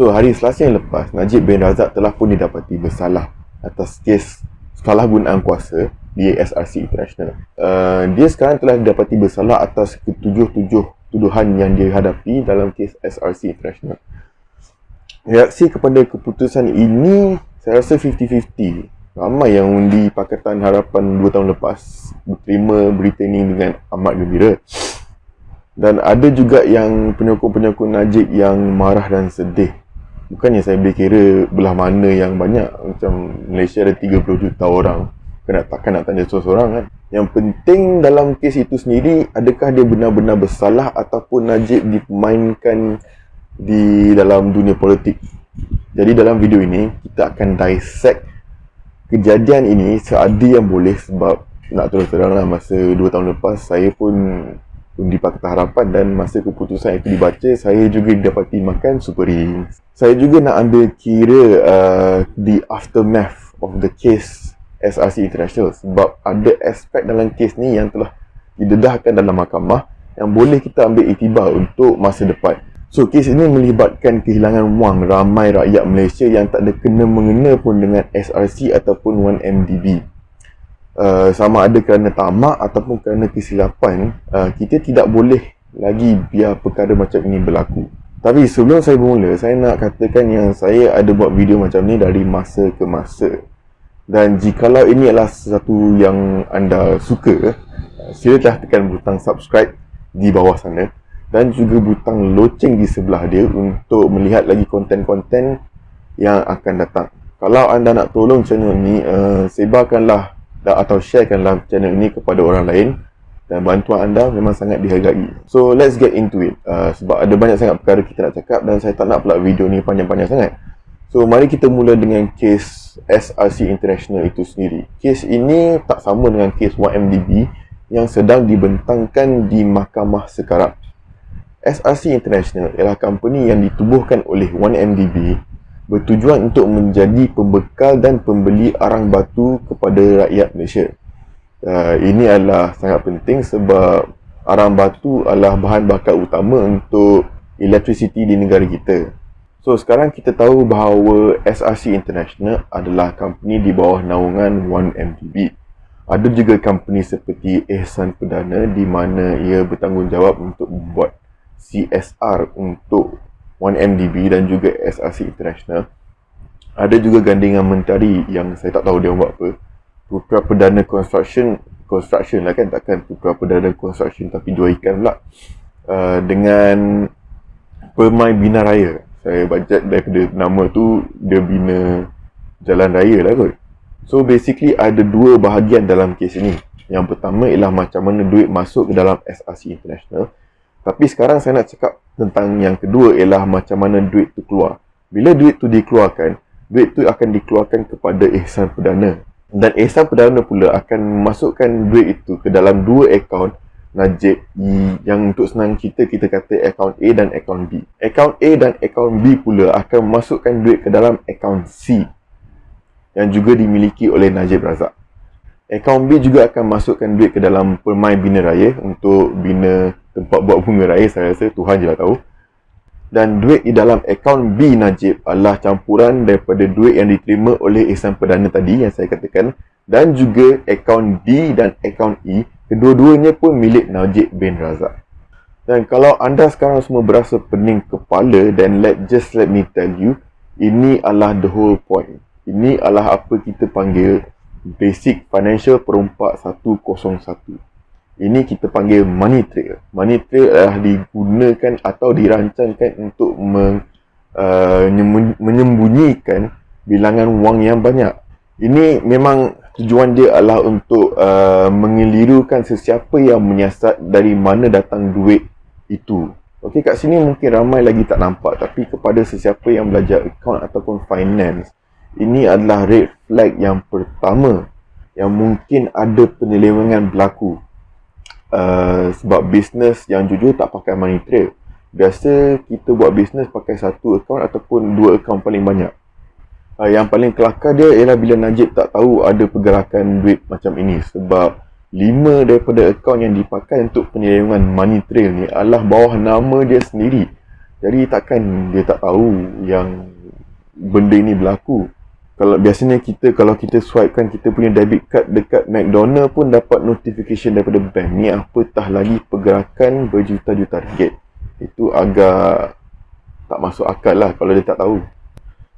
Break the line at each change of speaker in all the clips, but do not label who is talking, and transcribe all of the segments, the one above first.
So hari Selasa yang lepas Najib bin Razak telah pun didapati bersalah atas kes salah gunaan kuasa di SRC International. Uh, dia sekarang telah didapati bersalah atas ketujuh-tujuh tuduhan yang dia hadapi dalam kes SRC International. Reaksi kepada keputusan ini saya rasa 50-50. Ramai yang undi Pakatan Harapan 2 tahun lepas berterima berita ini dengan amat gembira. Dan ada juga yang penyokong-penyokong Najib yang marah dan sedih bukannya saya boleh kira belah mana yang banyak. Macam Malaysia ada 30 juta orang. Kena takkan nak tanya seorang kan? Yang penting dalam kes itu sendiri adakah dia benar-benar bersalah ataupun Najib dimainkan di dalam dunia politik? Jadi dalam video ini kita akan dissect kejadian ini seadil yang boleh sebab nak terus terang lah masa 2 tahun lepas saya pun undi Pakatan Harapan dan masa keputusan itu dibaca saya juga dapati makan super ring saya juga nak ambil kira uh, the aftermath of the case SRC International sebab ada aspek dalam kes ni yang telah didedahkan dalam mahkamah yang boleh kita ambil itibar untuk masa depan. So kes ini melibatkan kehilangan wang ramai rakyat Malaysia yang tak ada kena mengena pun dengan SRC ataupun 1MDB Uh, sama ada kerana tamak ataupun kerana kesilapan uh, kita tidak boleh lagi biar perkara macam ini berlaku. Tapi sebelum saya bermula saya nak katakan yang saya ada buat video macam ni dari masa ke masa. Dan jikalau ini adalah sesuatu yang anda suka uh, sila tekan butang subscribe di bawah sana. Dan juga butang loceng di sebelah dia untuk melihat lagi konten-konten yang akan datang. Kalau anda nak tolong channel ni uh, sebarkanlah dan atau sharekanlah channel ini kepada orang lain dan bantuan anda memang sangat dihargai. So let's get into it. Uh, sebab ada banyak sangat perkara kita nak cakap dan saya tak nak pula video ni panjang-panjang sangat. So mari kita mula dengan kes SRC International itu sendiri. Kes ini tak sama dengan kes 1MDB yang sedang dibentangkan di mahkamah sekarang. SRC International ialah company yang ditubuhkan oleh 1MDB bertujuan untuk menjadi pembekal dan pembeli arang batu kepada rakyat Malaysia. Uh, ini adalah sangat penting sebab arang batu adalah bahan bakar utama untuk electricity di negara kita. So sekarang kita tahu bahawa SRC International adalah company di bawah naungan 1MDB. Ada juga company seperti Ehsan Perdana di mana ia bertanggungjawab untuk membuat CSR untuk 1MDB dan juga SRC International. Ada juga gandingan mentari yang saya tak tahu dia buat apa. Putra Perdana Construction Construction lah kan takkan Putra Perdana Construction tapi dua ikan pula. Uh, dengan Permai Bina Raya. Saya baca daripada nama tu dia bina jalan raya lah kot. So basically ada dua bahagian dalam kes ini. Yang pertama ialah macam mana duit masuk ke dalam SRC International tapi sekarang saya nak cakap tentang yang kedua ialah macam mana duit tu keluar. Bila duit tu dikeluarkan, duit tu akan dikeluarkan kepada Ihsan Perdana. Dan Ihsan Perdana pula akan masukkan duit itu ke dalam dua akaun Najib yang untuk senang kita, kita kata akaun A dan akaun B. Akaun A dan akaun B pula akan masukkan duit ke dalam akaun C yang juga dimiliki oleh Najib Razak. Akaun B juga akan masukkan duit ke dalam permai bina raya untuk bina tempat buat bunga raya saya rasa Tuhan je lah tahu. Dan duit di dalam akaun B Najib adalah campuran daripada duit yang diterima oleh Ihsan Perdana tadi yang saya katakan. Dan juga akaun D dan akaun E kedua-duanya pun milik Najib bin Razak. Dan kalau anda sekarang semua berasa pening kepala then let just let me tell you ini adalah the whole point. Ini adalah apa kita panggil basic financial perumpak 101 ini kita panggil money trail. Trail adalah digunakan atau dirancangkan untuk uh, menyembunyikan bilangan wang yang banyak. Ini memang tujuan dia adalah untuk uh, mengelirukan sesiapa yang menyiasat dari mana datang duit itu. Okey, kat sini mungkin ramai lagi tak nampak tapi kepada sesiapa yang belajar account ataupun finance, ini adalah red flag yang pertama yang mungkin ada penyelewengan berlaku Uh, sebab bisnes yang jujur tak pakai money trail. Biasa kita buat bisnes pakai satu account ataupun dua account paling banyak. Uh, yang paling kelakar dia ialah bila Najib tak tahu ada pergerakan duit macam ini. Sebab lima daripada account yang dipakai untuk penyelewengan money trail ni adalah bawah nama dia sendiri. Jadi takkan dia tak tahu yang benda ini berlaku. Kalau biasanya kita kalau kita swipe kan kita punya debit card dekat McDonald pun dapat notification daripada bank. Ni apatah lagi pergerakan berjuta-juta ringgit. Itu agak tak masuk akal lah kalau dia tak tahu.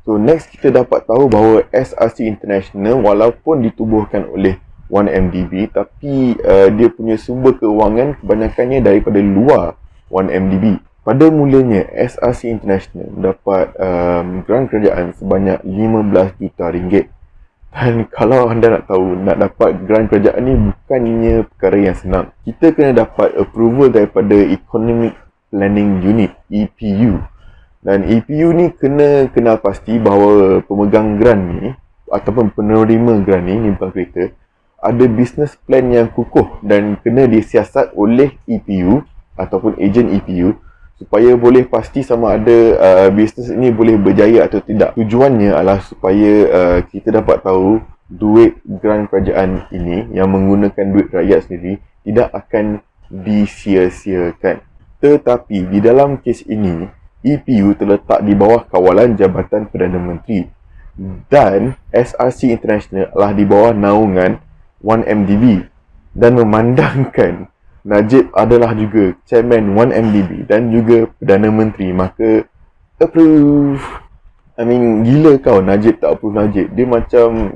So next kita dapat tahu bahawa SRC International walaupun ditubuhkan oleh 1MDB tapi uh, dia punya sumber kewangan kebanyakannya daripada luar 1MDB. Pada mulanya, SRC International mendapat um, grant kerajaan sebanyak 15 juta ringgit. Dan kalau anda nak tahu, nak dapat grant kerajaan ni bukannya perkara yang senang. Kita kena dapat approval daripada Economic Planning Unit, EPU. Dan EPU ni kena kenal pasti bahawa pemegang grant ni, ataupun penerima grant ni, ni bukan kereta, ada business plan yang kukuh dan kena disiasat oleh EPU ataupun ejen EPU supaya boleh pasti sama ada uh, bisnes ini boleh berjaya atau tidak. Tujuannya adalah supaya uh, kita dapat tahu duit grant kerajaan ini yang menggunakan duit rakyat sendiri tidak akan disia-siakan. Tetapi di dalam kes ini, EPU terletak di bawah kawalan Jabatan Perdana Menteri dan SRC International adalah di bawah naungan 1MDB dan memandangkan Najib adalah juga chairman 1MDB dan juga Perdana Menteri. Maka approve. I mean gila kau Najib tak approve Najib. Dia macam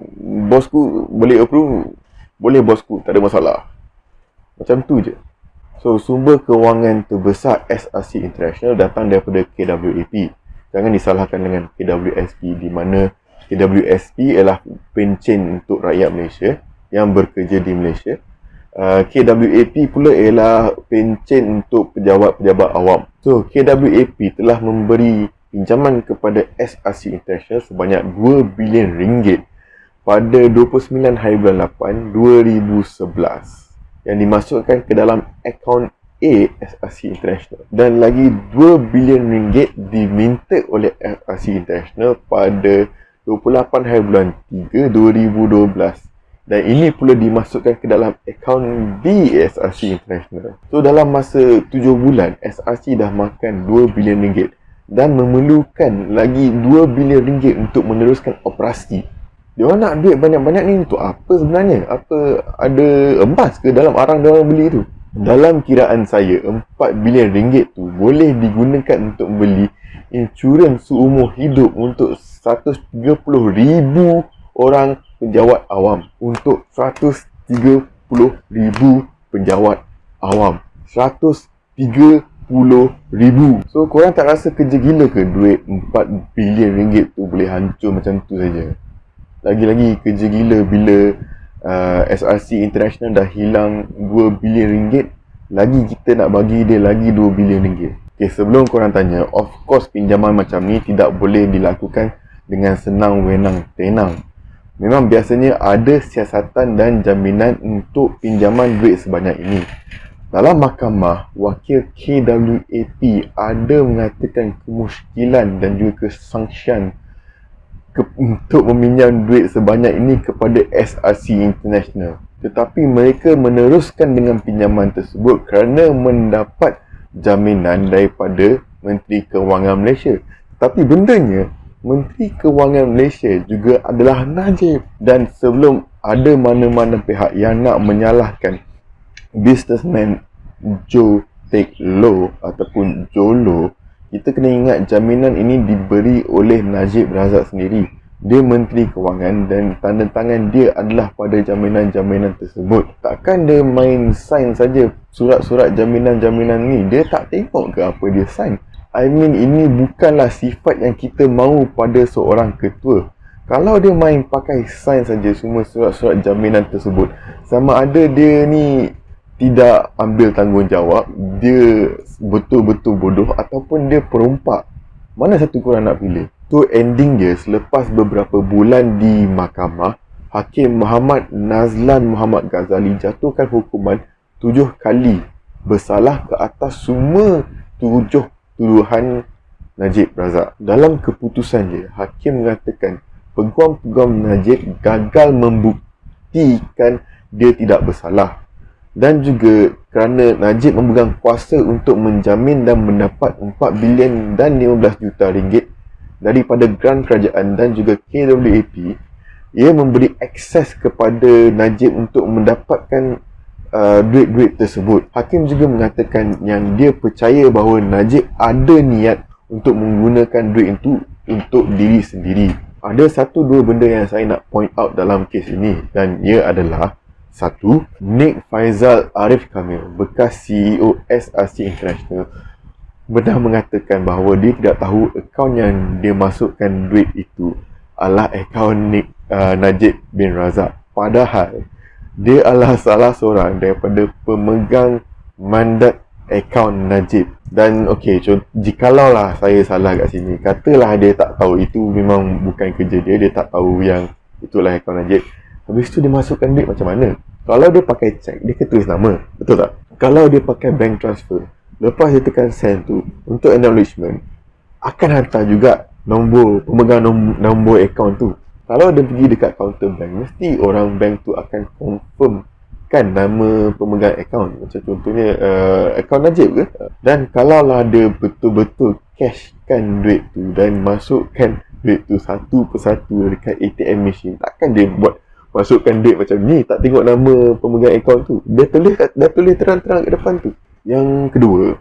bosku boleh approve? Boleh bosku. Tak ada masalah. Macam tu je. So sumber kewangan terbesar SRC International datang daripada KWAP jangan disalahkan dengan KWSP di mana KWSP ialah pencen untuk rakyat Malaysia yang bekerja di Malaysia Uh, KWAP pula ialah pencen untuk pejabat-pejabat awam. So, KWAP telah memberi pinjaman kepada SRC International sebanyak 2 bilion ringgit pada 29 hari bulan 8 2011 yang dimasukkan ke dalam akaun A SRC International dan lagi 2 bilion ringgit diminta oleh SRC International pada 28 hari bulan 3 2012 dan ini pula dimasukkan ke dalam akaun di SRC International. So dalam masa 7 bulan SRC dah makan 2 bilion ringgit dan memerlukan lagi 2 bilion ringgit untuk meneruskan operasi. Dia nak duit banyak-banyak ni untuk apa sebenarnya? Apa ada emas ke dalam arang dia orang beli tu? Dalam kiraan saya 4 bilion ringgit tu boleh digunakan untuk beli insurans seumur hidup untuk 130,000 orang penjawat awam. Untuk 130,000 penjawat awam. 130,000 so korang tak rasa kerja gila ke duit 4 bilion ringgit tu boleh hancur macam tu saja? Lagi-lagi kerja gila bila uh, SRC International dah hilang 2 bilion ringgit lagi kita nak bagi dia lagi 2 bilion ringgit. Okay, sebelum korang tanya, of course pinjaman macam ni tidak boleh dilakukan dengan senang wenang tenang memang biasanya ada siasatan dan jaminan untuk pinjaman duit sebanyak ini. Dalam mahkamah, wakil KWAP ada mengatakan kemusykilan dan juga kesangsian ke, untuk meminjam duit sebanyak ini kepada SRC International. Tetapi mereka meneruskan dengan pinjaman tersebut kerana mendapat jaminan daripada Menteri Kewangan Malaysia. Tapi bendanya Menteri Kewangan Malaysia juga adalah Najib. Dan sebelum ada mana-mana pihak yang nak menyalahkan businessman Joe Take Low ataupun Jolo kita kena ingat jaminan ini diberi oleh Najib Razak sendiri dia Menteri Kewangan dan tanda tangan dia adalah pada jaminan-jaminan tersebut. Takkan dia main sign saja surat-surat jaminan-jaminan ni? Dia tak tengok ke apa dia sign I mean ini bukanlah sifat yang kita mahu pada seorang ketua. Kalau dia main pakai sign saja semua surat-surat jaminan tersebut, sama ada dia ni tidak ambil tanggungjawab, dia betul-betul bodoh ataupun dia perompak. Mana satu korang nak pilih? Tu ending dia selepas beberapa bulan di mahkamah, Hakim Muhammad Nazlan Muhammad Ghazali jatuhkan hukuman tujuh kali bersalah ke atas semua tujuh tuduhan Najib Razak. Dalam keputusan dia, hakim mengatakan peguam-peguam Najib gagal membuktikan dia tidak bersalah. dan juga kerana Najib memegang kuasa untuk menjamin dan mendapat 4 bilion dan 15 juta ringgit daripada grant kerajaan dan juga KWAP ia memberi akses kepada Najib untuk mendapatkan uh, duit-duit tersebut. Hakim juga mengatakan yang dia percaya bahawa Najib ada niat untuk menggunakan duit itu untuk diri sendiri. Ada satu dua benda yang saya nak point out dalam kes ini dan ia adalah satu, Nick Faizal Arif Kamil, bekas CEO SRC International, benar mengatakan bahawa dia tidak tahu akaun yang dia masukkan duit itu adalah akaun Nick uh, Najib bin Razak. Padahal, dia adalah salah seorang daripada pemegang mandat akaun Najib. Dan okey, jikalau lah saya salah kat sini, katalah dia tak tahu itu memang bukan kerja dia, dia tak tahu yang itulah akaun Najib. Habis tu dia masukkan duit macam mana? Kalau dia pakai cek, dia kena tulis nama. Betul tak? Kalau dia pakai bank transfer, lepas dia tekan send tu untuk acknowledgement, akan hantar juga nombor pemegang nombor, nombor account tu. Kalau dia pergi dekat counter bank, mesti orang bank tu akan confirm kan nama pemegang account. Macam contohnya uh, account Najib ke? Dan kalau lah dia betul-betul cashkan duit tu dan masukkan duit tu satu persatu dekat ATM machine, takkan dia buat masukkan duit macam ni tak tengok nama pemegang akaun tu dia tulis dia tulis terang-terang kat depan tu yang kedua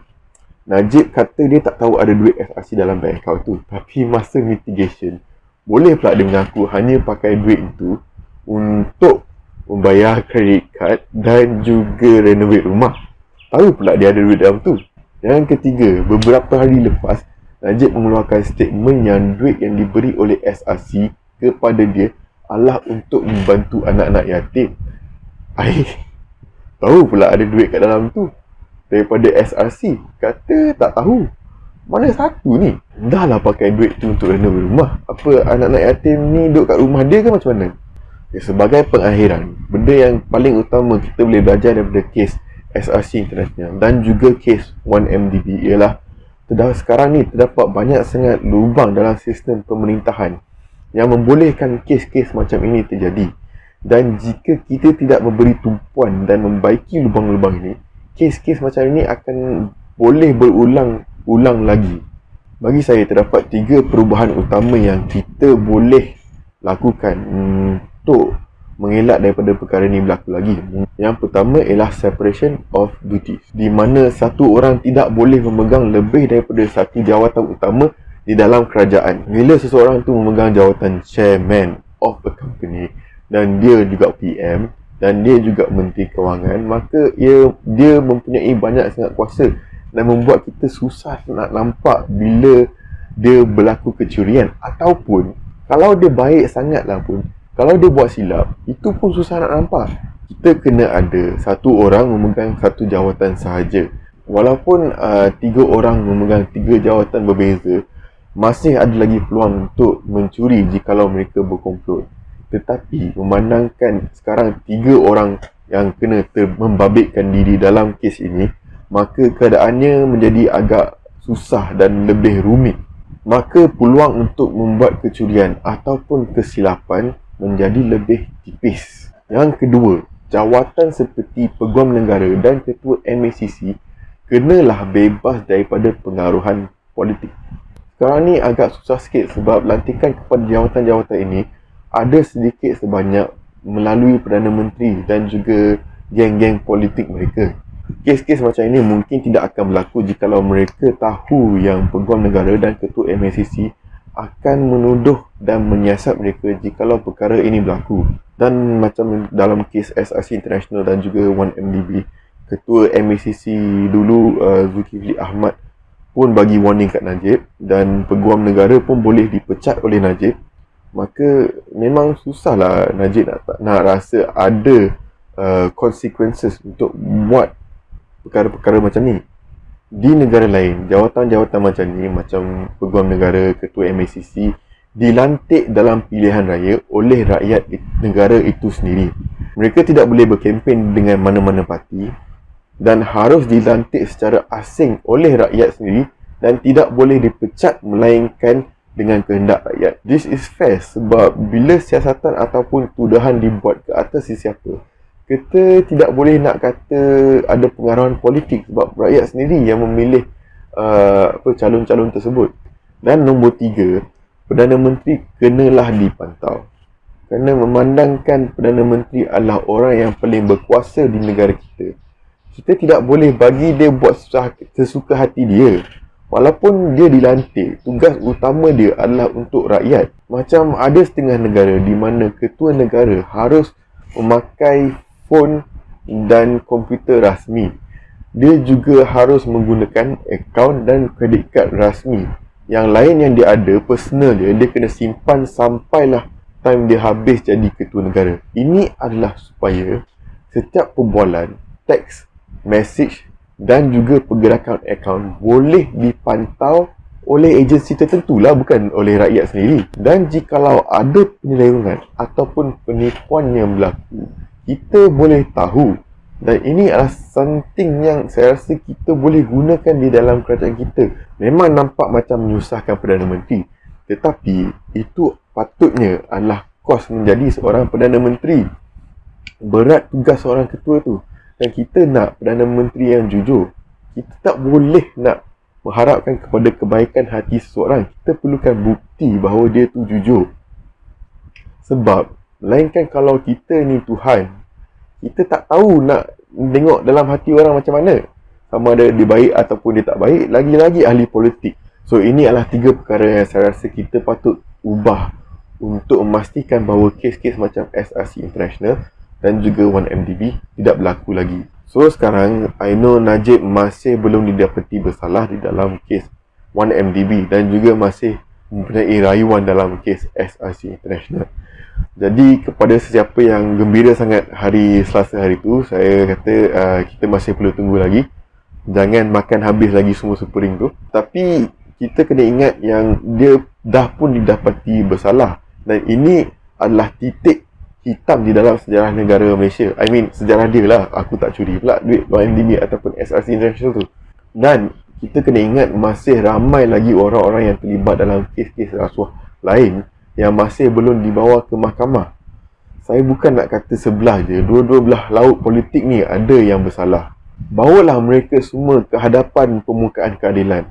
Najib kata dia tak tahu ada duit FRC dalam bank account tu tapi masa mitigation boleh pula dia mengaku hanya pakai duit itu untuk membayar kredit card dan juga renovate rumah tahu pula dia ada duit dalam tu yang ketiga beberapa hari lepas Najib mengeluarkan statement yang duit yang diberi oleh SRC kepada dia Allah untuk membantu anak-anak yatim. Ai. Tahu pula ada duit kat dalam tu. Daripada SRC. Kata tak tahu. Mana satu ni? Dah lah pakai duit tu untuk renovate rumah. Apa anak-anak yatim ni duduk kat rumah dia ke macam mana? Ya, sebagai pengakhiran, benda yang paling utama kita boleh belajar daripada kes SRC International dan juga kes 1MDB ialah terdapat sekarang ni terdapat banyak sangat lubang dalam sistem pemerintahan yang membolehkan kes-kes macam ini terjadi. Dan jika kita tidak memberi tumpuan dan membaiki lubang-lubang ini, kes-kes macam ini akan boleh berulang-ulang lagi. Bagi saya terdapat tiga perubahan utama yang kita boleh lakukan untuk mengelak daripada perkara ini berlaku lagi. Yang pertama ialah separation of duties. Di mana satu orang tidak boleh memegang lebih daripada satu jawatan utama di dalam kerajaan. Bila seseorang tu memegang jawatan chairman of a company dan dia juga PM dan dia juga menteri kewangan, maka ia dia mempunyai banyak sangat kuasa dan membuat kita susah nak nampak bila dia berlaku kecurian. Ataupun kalau dia baik sangatlah pun kalau dia buat silap itu pun susah nak nampak. Kita kena ada satu orang memegang satu jawatan sahaja. Walaupun uh, tiga orang memegang tiga jawatan berbeza masih ada lagi peluang untuk mencuri jikalau mereka berkomplot. Tetapi memandangkan sekarang tiga orang yang kena ter- membabitkan diri dalam kes ini, maka keadaannya menjadi agak susah dan lebih rumit. Maka peluang untuk membuat kecurian ataupun kesilapan menjadi lebih tipis. Yang kedua, jawatan seperti Peguam Negara dan Ketua MACC kenalah bebas daripada pengaruhan politik. Sekarang ni agak susah sikit sebab lantikan kepada jawatan-jawatan ini ada sedikit sebanyak melalui Perdana Menteri dan juga geng-geng politik mereka. Kes-kes macam ini mungkin tidak akan berlaku jika mereka tahu yang Peguam Negara dan Ketua MACC akan menuduh dan menyiasat mereka jika perkara ini berlaku. Dan macam dalam kes SRC International dan juga 1MDB, Ketua MACC dulu uh, Zulkifli Ahmad pun bagi warning kat Najib dan peguam negara pun boleh dipecat oleh Najib maka memang susahlah Najib nak, nak rasa ada uh, consequences untuk buat perkara-perkara macam ni di negara lain jawatan-jawatan macam ni macam peguam negara ketua MACC dilantik dalam pilihan raya oleh rakyat negara itu sendiri mereka tidak boleh berkempen dengan mana-mana parti dan harus dilantik secara asing oleh rakyat sendiri dan tidak boleh dipecat melainkan dengan kehendak rakyat. This is fair sebab bila siasatan ataupun tuduhan dibuat ke atas sesiapa, kita tidak boleh nak kata ada pengaruhan politik sebab rakyat sendiri yang memilih uh, apa calon-calon tersebut. Dan nombor tiga, Perdana Menteri kenalah dipantau. Kerana memandangkan Perdana Menteri adalah orang yang paling berkuasa di negara kita. Kita tidak boleh bagi dia buat sesuka hati dia. Walaupun dia dilantik, tugas utama dia adalah untuk rakyat. Macam ada setengah negara di mana ketua negara harus memakai phone dan komputer rasmi. Dia juga harus menggunakan akaun dan kredit kad rasmi. Yang lain yang dia ada, personal dia, dia kena simpan sampailah time dia habis jadi ketua negara. Ini adalah supaya setiap perbualan, teks, message dan juga pergerakan akaun boleh dipantau oleh agensi tertentu lah bukan oleh rakyat sendiri dan jikalau ada penyelewengan ataupun penipuan yang berlaku kita boleh tahu. Dan ini adalah something yang saya rasa kita boleh gunakan di dalam kerajaan kita. Memang nampak macam menyusahkan Perdana Menteri. Tetapi itu patutnya adalah kos menjadi seorang Perdana Menteri. Berat tugas seorang ketua tu. Dan kita nak Perdana Menteri yang jujur kita tak boleh nak mengharapkan kepada kebaikan hati seseorang. Kita perlukan bukti bahawa dia tu jujur. Sebab Melainkan kalau kita ni Tuhan Kita tak tahu nak tengok dalam hati orang macam mana. Sama ada dia baik ataupun dia tak baik Lagi-lagi ahli politik. So ini adalah tiga perkara yang saya rasa kita patut ubah Untuk memastikan bahawa kes-kes macam SRC International Dan juga 1MDB tidak berlaku lagi. So sekarang I know Najib masih belum didapati bersalah di dalam kes 1MDB Dan juga masih mempunyai rayuan dalam kes SRC International jadi kepada sesiapa yang gembira sangat hari Selasa hari tu, saya kata uh, kita masih perlu tunggu lagi. Jangan makan habis lagi semua supuring tu. Tapi kita kena ingat yang dia dah pun didapati bersalah. Dan ini adalah titik hitam di dalam sejarah negara Malaysia. I mean, sejarah dia lah. Aku tak curi pula duit YMDB ataupun SRC International tu. Dan kita kena ingat masih ramai lagi orang-orang yang terlibat dalam kes-kes rasuah lain yang masih belum dibawa ke mahkamah. Saya bukan nak kata sebelah je, dua-dua belah laut politik ni ada yang bersalah. Bawalah mereka semua ke hadapan pemukaan keadilan.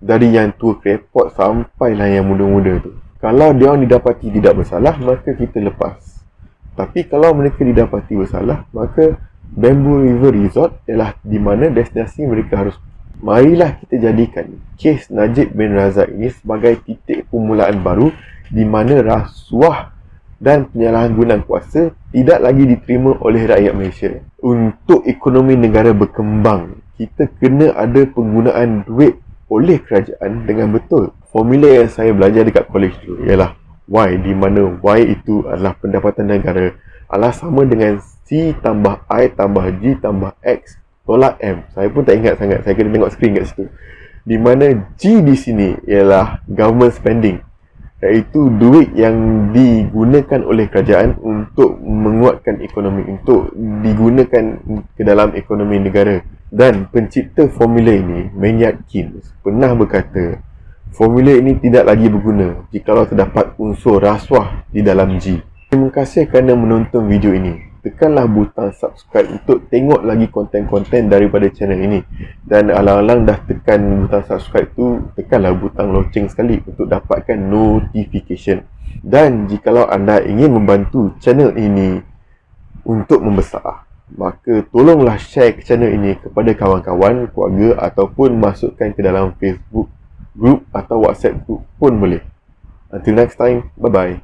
Dari yang tua krepot sampailah yang muda-muda tu. Kalau dia orang didapati tidak bersalah, maka kita lepas. Tapi kalau mereka didapati bersalah, maka Bamboo River Resort ialah di mana destinasi mereka harus Marilah kita jadikan kes Najib bin Razak ini sebagai titik permulaan baru di mana rasuah dan penyalahgunaan kuasa tidak lagi diterima oleh rakyat Malaysia. Untuk ekonomi negara berkembang, kita kena ada penggunaan duit oleh kerajaan dengan betul. Formula yang saya belajar dekat college tu ialah Y di mana Y itu adalah pendapatan negara adalah sama dengan C tambah I tambah G tambah X tolak M. Saya pun tak ingat sangat. Saya kena tengok skrin kat situ. Di mana G di sini ialah government spending iaitu duit yang digunakan oleh kerajaan untuk menguatkan ekonomi untuk digunakan ke dalam ekonomi negara. Dan pencipta formula ini Maynard Keynes pernah berkata formula ini tidak lagi berguna jika terdapat unsur rasuah di dalam G terima kasih kerana menonton video ini tekanlah butang subscribe untuk tengok lagi konten-konten daripada channel ini. Dan alang-alang dah tekan butang subscribe tu tekanlah butang loceng sekali untuk dapatkan notification. Dan jikalau anda ingin membantu channel ini untuk membesar maka tolonglah share channel ini kepada kawan-kawan, keluarga ataupun masukkan ke dalam Facebook group atau WhatsApp group pun boleh. Until next time, bye bye